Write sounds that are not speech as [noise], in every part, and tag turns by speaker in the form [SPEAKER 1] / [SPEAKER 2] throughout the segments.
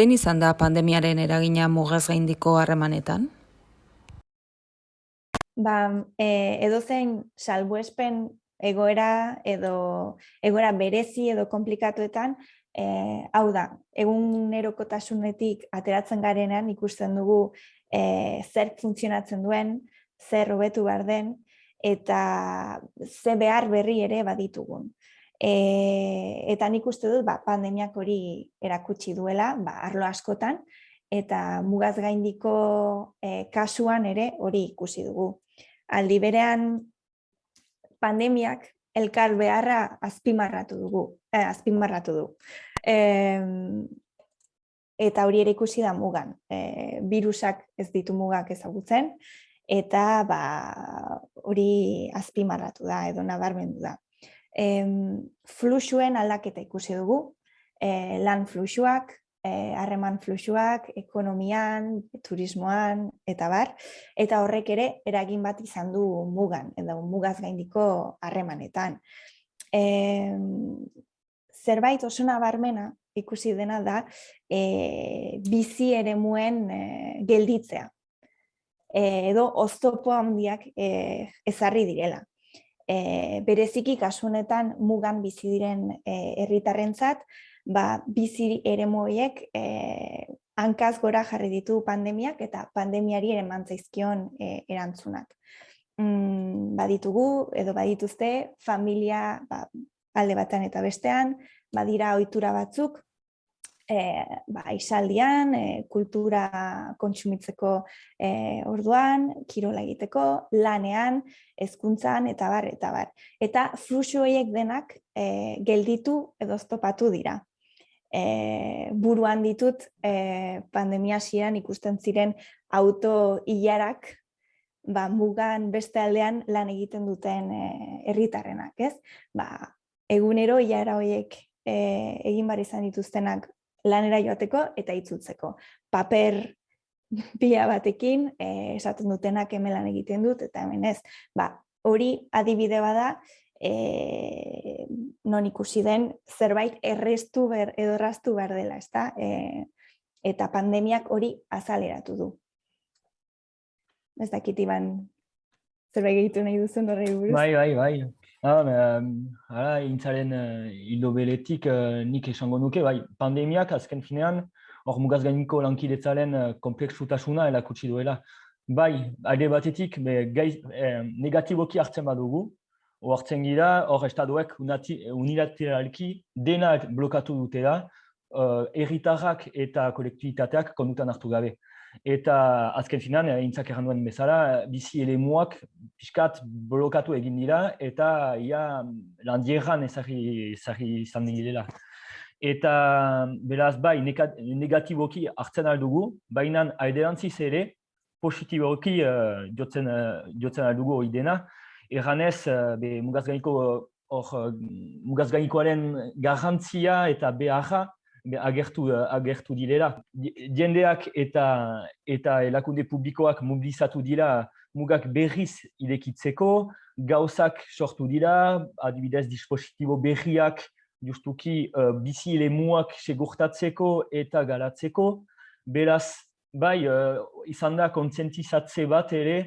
[SPEAKER 1] Zein izan da pandemiaren eragina mugaz gaindiko harremanetan?
[SPEAKER 2] Ba, e, edo zen salbuespen egoera edo egoera berezi edo komplikatuetan, e, hau da, egun erokotasunetik ateratzen garenean ikusten dugu e, zer funtzionatzen duen, zer hobetu behar den, eta ze behar berri ere baditugun. E, eta nik uste dut ba, pandemiak hori erakutsi duela, ba, arlo askotan, eta mugaz gaindiko e, kasuan ere hori ikusi dugu. Aldi berean pandemiak elkar beharra azpimarratu dugu, eh, azpimarratu du. E, eta hori ere ikusi da mugan. E, virusak ez ditu mugak ezagutzen, eta ba, hori azpimarratu da, edo nabarmendu da fluxuen aldaketa ikusi dugu, e, lan fluxuak, e, harreman fluxuak, ekonomian, turismoan, eta bar, eta horrek ere eragin bat izan du mugan, edo mugaz gaindiko harremanetan. E, zerbait oso nabarmena ikusi dena da e, bizi ere muen e, gelditzea. E, edo oztopo handiak e, ezarri direla e, bereziki kasunetan mugan bizi diren e, herritarrentzat, ba, bizi ere moiek e, hankaz gora jarri ditu pandemiak eta pandemiari ere mantzaizkion e, erantzunak. Mm, baditugu edo badituzte familia ba, alde batan eta bestean, badira ohitura batzuk e, ba, isaldian, e, kultura kontsumitzeko e, orduan, kirola egiteko, lanean, hezkuntzan eta bar, eta bar. Eta fluxu horiek denak e, gelditu edo stopatu dira. E, buruan ditut e, pandemia ziren ikusten ziren auto hilarak ba, mugan beste aldean lan egiten duten herritarrenak, ez? Ba, egunero hilara horiek e, egin bar izan dituztenak lanera joateko eta itzultzeko. Paper [laughs] pila batekin, eh, esaten dutenak hemen lan egiten dut, eta hemen ez. Ba, hori adibide bada, eh, non ikusi den zerbait errestu ber, edo erraztu behar dela, ezta? Eh, eta pandemiak hori azaleratu du. Ez dakit iban zerbait egitu nahi duzen horrei buruz?
[SPEAKER 3] Bai, bai, bai. Ah, hala, intzaren uh, hildo beletik uh, nik esango nuke, bai, pandemiak azken finean, hor mugaz gainiko lankidetzaren uh, kompleksutasuna elakutsi duela. Bai, alde batetik, be, gaiz, eh, negatiboki hartzen badugu, hor hartzen gira, hor estaduek unilateralki dena blokatu dutela, uh, erritarrak eta kolektibitateak kondutan hartu gabe. Eta azken finan, intzak erran duen bezala, bizi elemuak pixkat blokatu egin dira eta ia landierran ezagri izan direla. Eta beraz bai negatiboki hartzen aldugu, baina alderantziz ere positiboki uh, jotzen, uh, jotzen aldugu hori dena. Erranez, uh, mugaz gainiko, uh, mugaz garrantzia eta beharra agertu uh, agertu direla. Jendeak eta eta elakunde publikoak mobilizatu dira mugak berriz irekitzeko, gauzak sortu dira, adibidez dispositibo berriak justuki uh, bizi elemuak segurtatzeko eta galatzeko. Beraz, bai, uh, izan da kontzientizatze bat ere,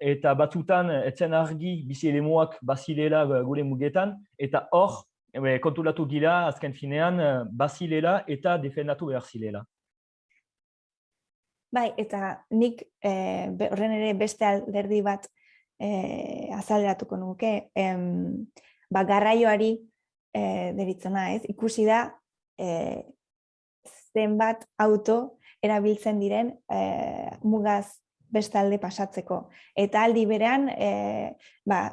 [SPEAKER 3] eta batutan etzen argi bizi elemuak bazilela gure mugetan, eta hor, Ebe, kontulatu gira, azken finean, eh, bazilela eta defendatu behar zilela.
[SPEAKER 2] Bai, eta nik eh, horren ere beste alderdi bat eh, azaleratuko nuke, em, ba, garraioari eh, deritzona ez, ikusi da eh, zenbat auto erabiltzen diren eh, mugaz bestalde pasatzeko. Eta aldi berean, eh, ba,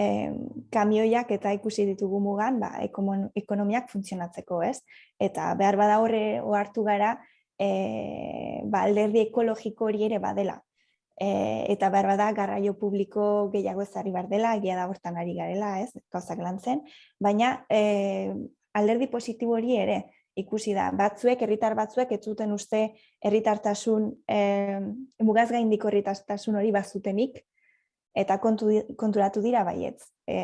[SPEAKER 2] eh, kamioiak eta ikusi ditugu mugan ba, ekonomiak funtzionatzeko, ez? Eta behar bada horre ohartu gara eh, ba, alderdi ekologiko hori ere badela. Eh, eta behar bada garraio publiko gehiago ezari behar dela, egia da hortan ari garela, ez? Gauzak lan zen. Baina eh, alderdi positibo hori ere, ikusi da, batzuek, herritar batzuek, ez zuten uste herritartasun, eh, mugaz gaindiko herritartasun hori bazutenik, eta kontu, konturatu dira baietz. E,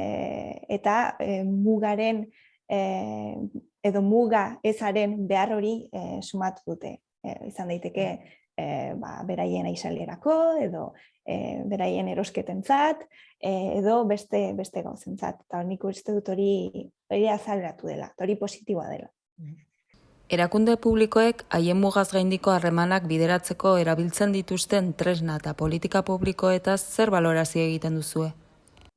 [SPEAKER 2] eta e, mugaren e, edo muga ezaren behar hori e, sumatu dute. E, izan daiteke e, ba, beraien aizalerako edo e, beraien erosketentzat e, edo beste beste gauzentzat. Eta nik uste dut hori hori azaleratu dela, hori positiboa dela.
[SPEAKER 1] Erakunde publikoek haien mugaz gaindiko harremanak bideratzeko erabiltzen dituzten tresna eta politika publikoetaz zer balorazio egiten duzue?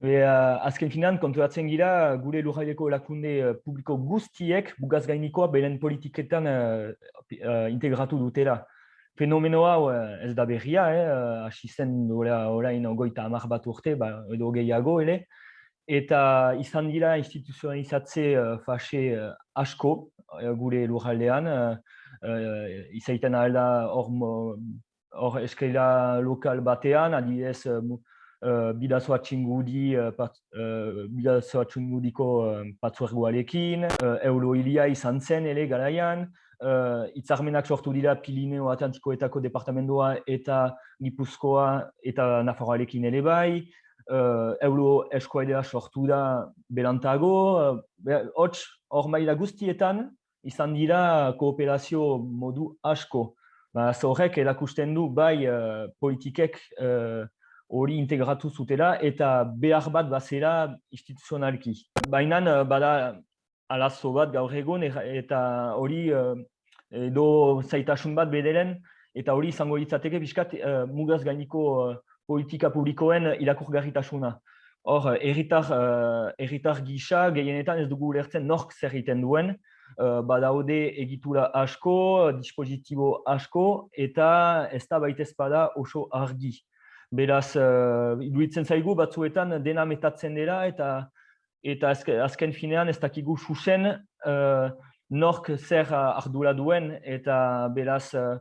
[SPEAKER 3] Uh, azken finan, konturatzen gira, gure lurraileko erakunde uh, publiko guztiek bugaz gainikoa beren politiketan uh, uh, integratu dutela. Fenomenoa uh, ez da berria, eh? hasi zen orain goita amar bat urte, ba, edo gehiago, ele. Eta izan dira instituzionalizatze uh, fase uh, asko, Eh, gure lurraldean, uh, izaiten alda hor, hor eskaila lokal batean, adibidez uh, bidazoa txingudi, uh, pat, uh, bidazoa txingudiko uh, patzuergoarekin, uh, euro hilia izan zen ere garaian, uh, itzarmenak sortu dira Pilineo Atlantikoetako departamentoa eta Gipuzkoa eta Nafarroarekin ere bai, uh, euro eskoaidea sortu da berantago, uh, hor maila guztietan, izan dira kooperazio modu asko. Ba, Zorrek erakusten du bai uh, politikek eh, hori uh, integratu zutela eta behar bat bazera instituzionalki. Baina bada alazo bat gaur egon eta hori edo zaitasun bat bederen eta hori izango ditzateke pixkat mugaz gainiko politika publikoen irakurgarritasuna. Hor, erritar, uh, erritar gisa gehienetan ez dugu ulertzen nork zer egiten duen, uh, badaude egitura asko, dispositibo asko, eta ez da baitez bada oso argi. Beraz, uh, zaigu batzuetan dena metatzen dela, eta eta azken finean ez dakigu susen uh, nork zer ardura duen, eta beraz, uh,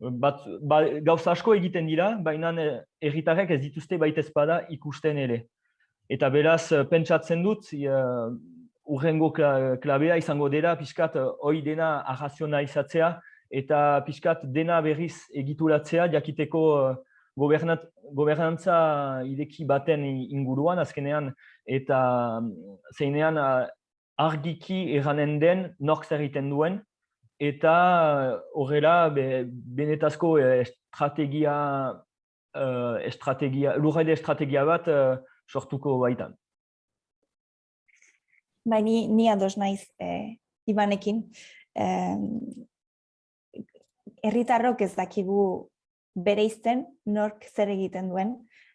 [SPEAKER 3] bat, ba, gauza asko egiten dira, baina erritarrek ez dituzte baitez bada ikusten ere. Eta beraz, pentsatzen dut, urrengo klabea izango dela pixkat eh, hoi dena arrazionalizatzea eta pixkat dena berriz egituratzea jakiteko uh, gobernantza ideki baten inguruan azkenean eta mm, zeinean uh, argiki erranen den nork zer duen eta horrela be, benetazko estrategia, uh, estrategia, lurrede estrategia bat uh, sortuko baitan.
[SPEAKER 2] Bai, ni, ni ados naiz e, ibanekin. E, erritarrok ez dakigu bere izten, nork zer egiten duen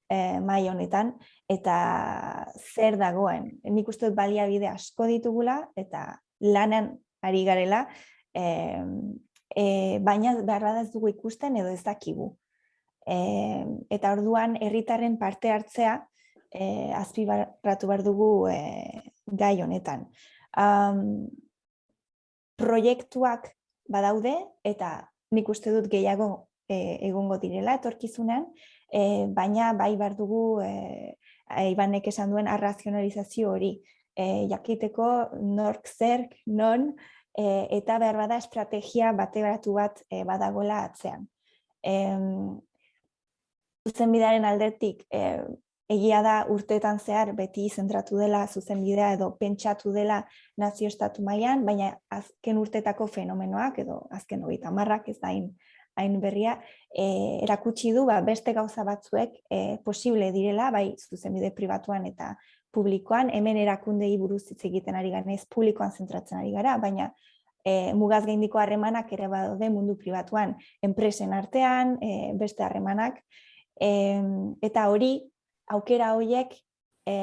[SPEAKER 2] e, mai honetan, eta zer dagoen. Nik uste dut baliabide asko ditugula, eta lanan ari garela, e, e, baina behar ez dugu ikusten edo ez dakigu. E, eta orduan herritarren parte hartzea, eh, azpibarratu behar dugu eh, gai honetan. Um, proiektuak badaude eta nik uste dut gehiago eh, egongo direla etorkizunean, eh, baina bai behar dugu eh, Ibanek esan duen arrazionalizazio hori. Eh, jakiteko nork zerk, non, eh, eta behar bada estrategia bate bat eh, badagola atzean. Eh, zuzenbidaren aldetik eh, egia da urteetan zehar beti zentratu dela zuzenbidea edo pentsatu dela nazio estatu mailan, baina azken urtetako fenomenoak edo azken hogeita marrak ez da hain berria, e, erakutsi du ba, beste gauza batzuek e, posible direla, bai zuzenbide pribatuan eta publikoan, hemen erakundei buruz hitz egiten ari gara, ez publikoan zentratzen ari gara, baina e, mugaz gaindiko harremanak ere badaude mundu pribatuan, enpresen artean, e, beste harremanak, e, eta hori aukera horiek e,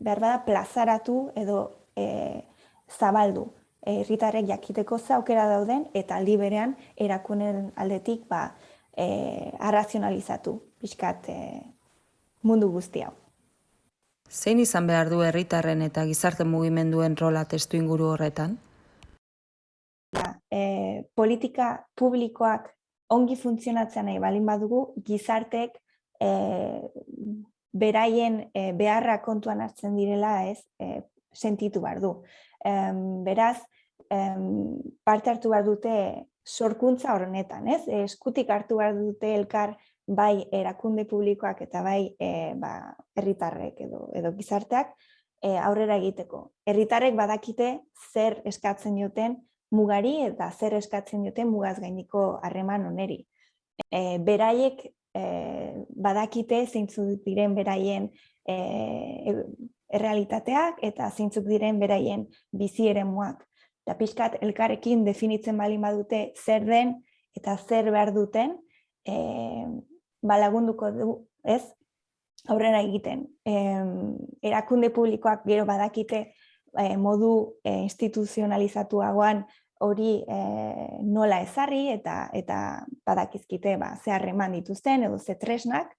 [SPEAKER 2] behar bada plazaratu edo e, zabaldu. Herritarrek jakiteko ze aukera dauden eta aldi berean erakunen aldetik ba, e, arrazionalizatu pixkat e, mundu guzti hau.
[SPEAKER 1] Zein izan behar du herritarren eta gizarte mugimenduen rola testu inguru horretan?
[SPEAKER 2] E, politika publikoak ongi funtzionatzen nahi balin badugu, gizartek e, beraien e, beharra kontuan hartzen direla ez e, sentitu behar du. beraz, parte hartu behar dute sorkuntza horrenetan, ez? eskutik hartu behar dute elkar bai erakunde publikoak eta bai e, ba, herritarrek edo, edo gizarteak, e, aurrera egiteko. Herritarrek badakite zer eskatzen duten mugari eta zer eskatzen duten mugaz gainiko harreman oneri. E, beraiek e, badakite zeintzuk diren beraien e, errealitateak eta zeintzuk diren beraien bizi eremuak. Eta pixkat elkarrekin definitzen bali badute zer den eta zer behar duten, e, balagunduko du, ez, aurrera egiten. E, erakunde publikoak gero badakite e, modu e, instituzionalizatuagoan hori e, nola ezarri eta eta badakizkite ba, ze harreman dituzten edo ze tresnak,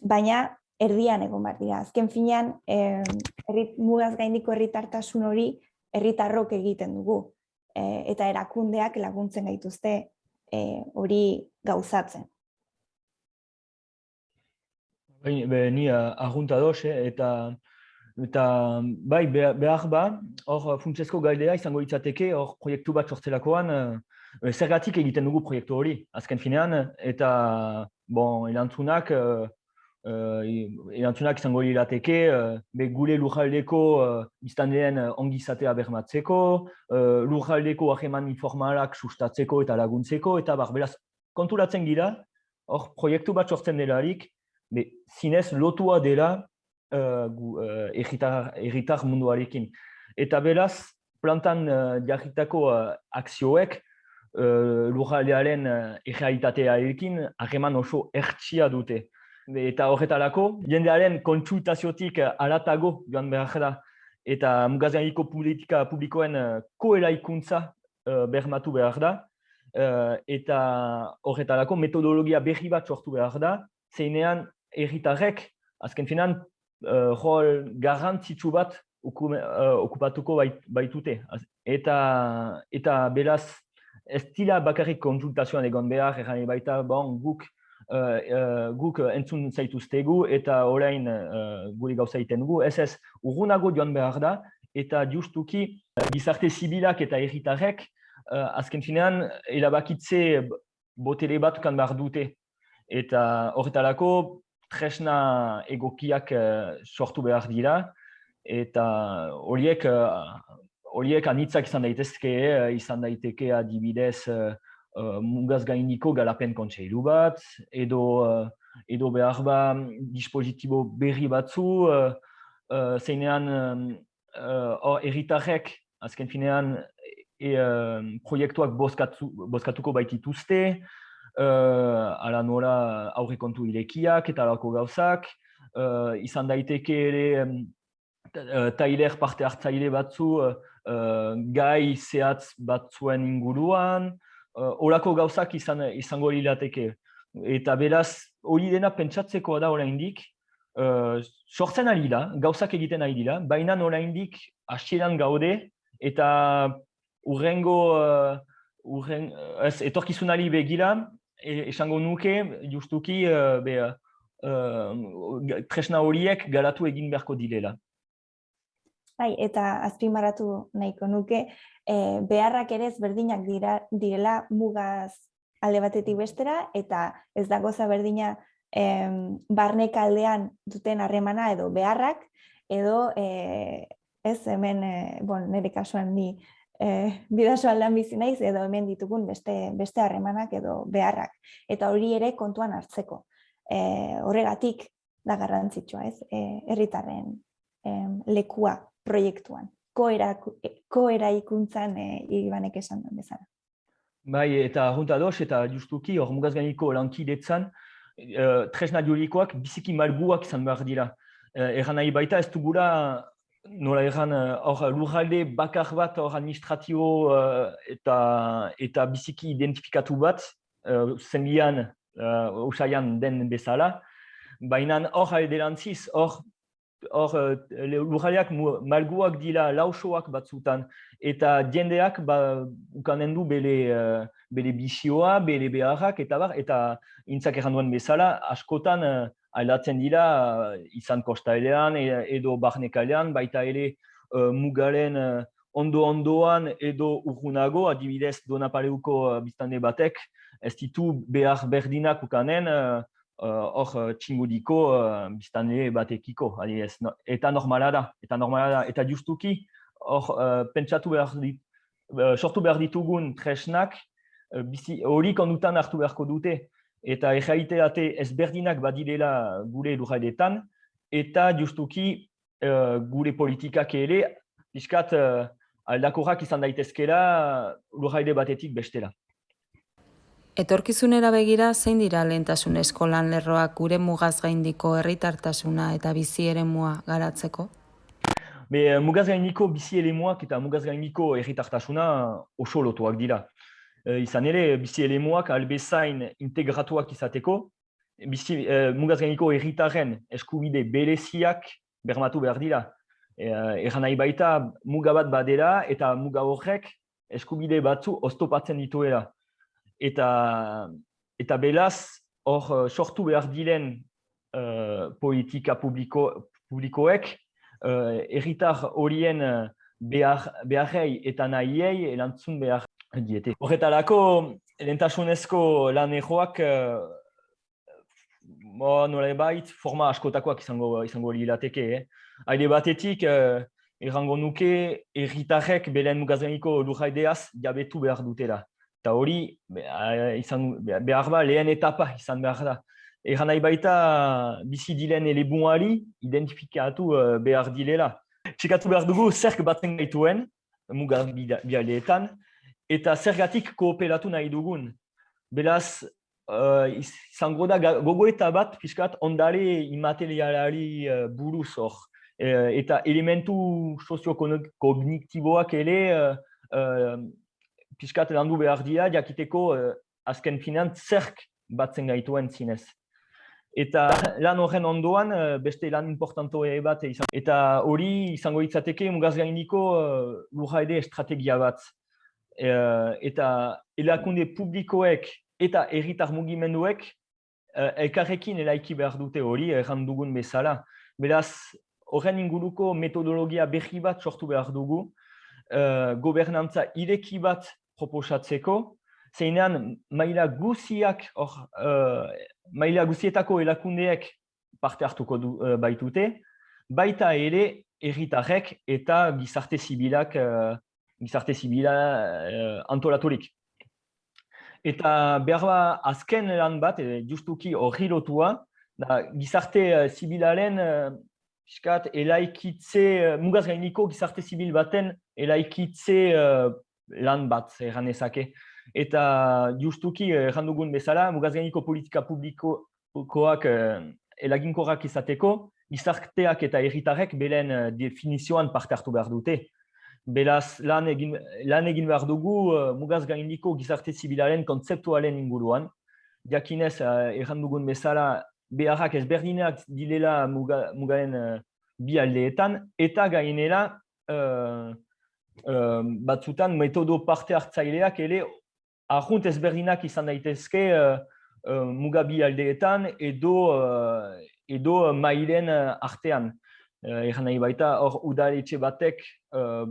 [SPEAKER 2] baina erdian egon behar dira. Azken finean, e, errit, mugaz gaindiko herritartasun hori herritarrok egiten dugu. E, eta erakundeak laguntzen gaituzte hori gauzatzen.
[SPEAKER 3] Be, ni argunta doz, eh, eta, eta bai, behar ba, hor funtsezko gaidea izango itzateke, hor proiektu bat sortzelakoan, e, zergatik egiten dugu proiektu hori, azken finean, eta bon, elantzunak, e, elantzunak izango irateke, be, gure lujaldeko iztan den ongizatea bermatzeko, e, lujaldeko aheman informalak sustatzeko eta laguntzeko, eta bar, beraz, konturatzen gira, hor proiektu bat sortzen delarik, be, zinez lotua dela uh, uh, erritar, munduarekin. Eta beraz, plantan uh, jarritako uh, akzioek uh, lurraldearen uh, errealitatearekin harreman oso ertsia dute. Eta horretarako, jendearen kontsultaziotik alatago joan behar da, eta mugazganiko politika publikoen uh, koelaikuntza uh, bermatu behar da, uh, eta horretarako metodologia berri bat sortu behar da, zeinean erritarrek, azken finan, uh, rol garrantzitsu bat uh, okupatuko bait, baitute. Eta, eta beraz, ez dira bakarrik konsultazioan egon behar, erran baita, bon, guk, uh, uh, guk entzun zaituztegu eta orain uh, guri gauza egiten dugu. Ez ez, urgunago joan behar da, eta justuki gizarte zibilak eta erritarrek, uh, azken finean, erabakitze botere bat kan behar dute. Eta horretarako, tresna egokiak uh, sortu behar dira, eta horiek uh, horiek anitzak izan daitezke, uh, izan daiteke adibidez uh, uh, mugaz gainiko galapen kontseilu bat, edo, edo behar ba dispositibo berri batzu, uh, uh, zeinean uh, erritarrek, azken finean, e, uh, proiektuak bozkatu, bozkatuko baitituzte, uh, ala nola aurre kontu irekiak eta alako gauzak, uh, izan daiteke ere um, tailer parte hartzaile batzu uh, gai zehatz batzuen inguruan, uh, olako gauzak izan, izango lirateke. Eta beraz, hori dena pentsatzeko da oraindik, uh, sortzen ari da, gauzak egiten ari dira, baina oraindik hasieran gaude, eta urrengo, uh, urren, ez, etorkizunari begira, esango nuke, justuki, uh, be, uh, tresna horiek galatu egin beharko direla.
[SPEAKER 2] Bai, eta azpimarratu nahiko nuke, e, beharrak ere ezberdinak dira, direla mugaz alde batetik bestera, eta ez da goza berdina e, barnek aldean duten harremana edo beharrak, edo e, ez hemen, e, bon, nire kasuan ni e, bidaso aldan bizi naiz edo hemen ditugun beste beste harremanak edo beharrak eta hori ere kontuan hartzeko. E, horregatik da garrantzitsua, ez? Eh herritarren e, lekua proiektuan. Koera koera ikuntzan e, ibanek esan duen bezala.
[SPEAKER 3] Bai, eta junta dos eta justuki hor mugaz gainiko lankidetzan e, tresna jurikoak biziki malguak izan behar dira. E, Eran nahi baita ez dugula nola egan, eh, hor lurralde bakar bat hor administratio uh, eta, eta biziki identifikatu bat, uh, zenbian, uh, usaian den bezala, baina hor alderantziz, hor hor lurraldeak malguak dira lausoak batzutan, eta jendeak ba, ukanen du bere, uh, bere bisioa, bere beharrak, eta bar, eta intzak erranduan bezala, askotan aldatzen dira izan kostailean e, edo barnekalean, baita ere uh, mugaren uh, ondo-ondoan edo urgunago, adibidez Donapaleuko uh, biztande batek, ez ditu behar berdinak ukanen, uh, hor uh, txingudiko uh, biztanle batekiko, adibidez, no, eta normala da, eta normala da, eta justuki hor uh, pentsatu behar dit, uh, sortu behar ditugun tresnak uh, hori kondutan hartu beharko dute, eta erraiteate ezberdinak badirela gure lurraidetan, eta justuki uh, gure politikak ere, pixkat uh, aldakorrak izan daitezkela lurraide batetik bestela.
[SPEAKER 1] Etorkizunera begira zein dira lehentasun eskolan lerroak gure mugaz gaindiko herritartasuna eta bizi eremua garatzeko?
[SPEAKER 3] Be, mugaz gaindiko bizi eremuak eta mugaz gaindiko herritartasuna oso lotuak dira. E, izan ere, bizi eremuak albezain integratuak izateko, bizi, e, mugaz gaindiko herritaren eskubide bereziak bermatu behar dira. E, Eran nahi baita mugabat badera eta muga horrek eskubide batzu oztopatzen dituela eta eta belaz hor eh, sortu behar diren uh, politika publiko, publikoek uh, erritar horien behar, beharrei eta nahiei erantzun behar diete. Horretarako, lentasunezko lan erroak uh, nola bait, forma askotakoak izango, izango lirateke. Eh? Haide batetik, uh, errango nuke, erritarrek belen mugazganiko lurraideaz jabetu behar dutela eta hori izan behar ba lehen etapa izan behar da. Egan nahi baita bizi dilen elebuari identifikatu uh, behar dilela. Txekatu behar dugu zerk batzen gaituen, muga bialeetan, eta zergatik kooperatu nahi dugun. Beraz, uh, izango da gogoeta bat, fiskat, ondare imaterialari uh, buruz hor. eta elementu sozio-kognitiboak ere pixkat landu behar dira, jakiteko uh, azken finan zerk batzen gaituen zinez. Eta lan horren ondoan, uh, beste lan importanto ere bat izan. Eta hori izango itzateke mugaz gainiko uh, lurra ere estrategia bat. Uh, eta elakunde publikoek eta erritar mugimenduek uh, elkarrekin elaiki behar dute hori, erran dugun bezala. Beraz, horren inguruko metodologia berri bat sortu behar dugu, uh, gobernantza ireki bat proposatzeko, zeinean maila guziak, or, uh, maila guzietako elakundeek parte hartuko du, uh, baitute, baita ere erritarrek eta gizarte zibilak gizarte zibila uh, antolaturik. Eta behar ba, azken lan bat, justuki hori lotua, da, gizarte uh, zibilaren uh, piskat, elaikitze, uh, mugaz gainiko gizarte zibil baten elaikitze uh, lan bat erran ezake. Eta justuki erran dugun bezala, mugazgainiko politika publikoak eh, elaginkorrak izateko, gizarteak eta erritarek belen eh, definizioan parte hartu behar dute. Beraz, lan egin, lan egin behar dugu uh, mugaz gaindiko gizarte zibilaren kontzeptualen inguruan. Diakinez, uh, erran dugun bezala, beharrak ezberdinak dilela muga, mugaren uh, bi aldeetan, eta gainera, batzutan metodo parte hartzaileak ere ahunt ezberdinak izan daitezke uh, uh, mugabi aldeetan edo uh, edo mailen artean. Uh, Egan nahi baita, hor udaletxe batek uh,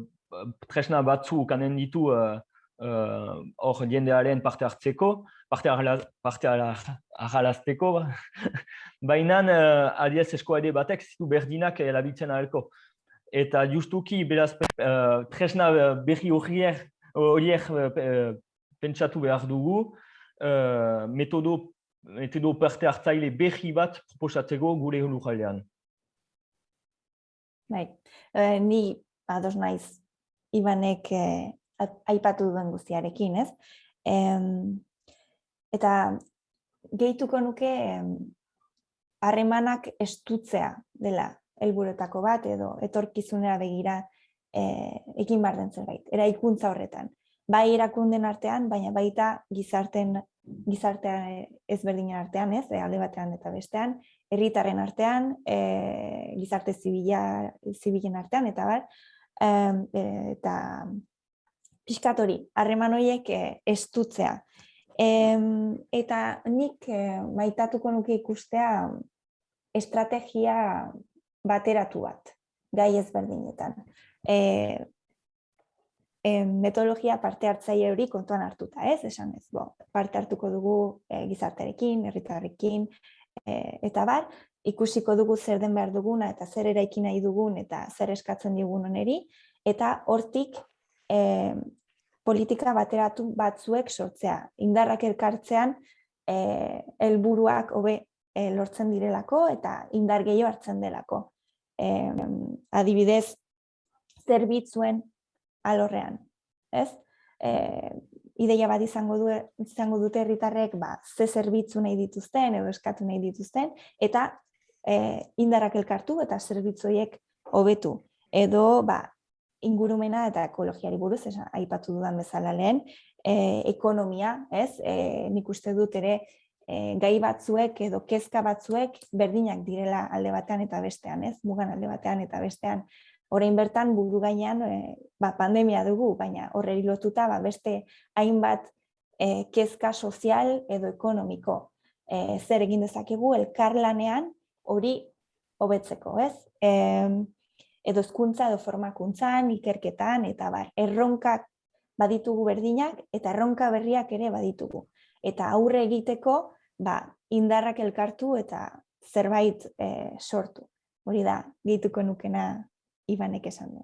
[SPEAKER 3] tresna batzu kanen ditu hor uh, jendearen parte hartzeko, parte harralazteko, [laughs] baina uh, adiez eskoade batek zitu berdinak erabiltzen ahalko. Eta justuki beraz uh, tresna eh, berri horiek uh, pentsatu behar dugu uh, metodo metodo parte hartzaile berri bat proposatzeko gure lujalean.
[SPEAKER 2] Bai, uh, ni ados naiz Ibanek eh, aipatu duen guztiarekin, ez? Em, eta gehituko nuke harremanak estutzea dela helburuetako bat edo etorkizunera begira eh, ekin bar den zerbait, eraikuntza horretan. Bai erakunden artean, baina baita gizarten gizartea ezberdinen artean, ez, e, alde batean eta bestean, herritarren artean, e, gizarte zibila, zibilen artean, eta bar, eta pixkat hori, harreman horiek e, estutzea. E, eta nik e, maitatuko nuke ikustea estrategia bateratu bat, gai ezberdinetan. E, e, metodologia parte hartzaile hori kontuan hartuta, ez? Esan ez, bo, parte hartuko dugu e, gizartarekin, herritarrekin, e, eta bar, ikusiko dugu zer den behar duguna eta zer eraiki nahi dugun eta zer eskatzen digun oneri, eta hortik e, politika bateratu batzuek sortzea. Indarrak elkartzean e, helburuak hobe e, lortzen direlako eta indar gehiago hartzen delako. E, adibidez, zerbitzuen alorrean. Ez? E, ideia bat izango, du, izango dute herritarrek ba, ze zerbitzu nahi dituzten edo eskatu nahi dituzten eta e, indarrak elkartu eta zerbitzoiek hobetu. Edo ba, ingurumena eta ekologiari buruz, esan, aipatu dudan bezala lehen, e, ekonomia, ez? E, nik uste dut ere e, gai batzuek edo kezka batzuek berdinak direla alde batean eta bestean, ez? Mugan alde batean eta bestean. Orain bertan buru gainean e, ba, pandemia dugu, baina horreri lotuta ba, beste hainbat e, kezka sozial edo ekonomiko. E, zer egin dezakegu elkarlanean hori hobetzeko, ez? E, edo hezkuntza edo formakuntzan, ikerketan eta bar, erronkak baditugu berdinak eta erronka berriak ere baditugu. Eta aurre egiteko, ba, indarrak elkartu eta zerbait e, sortu. Hori da, gehituko nukena Ibanek esan du.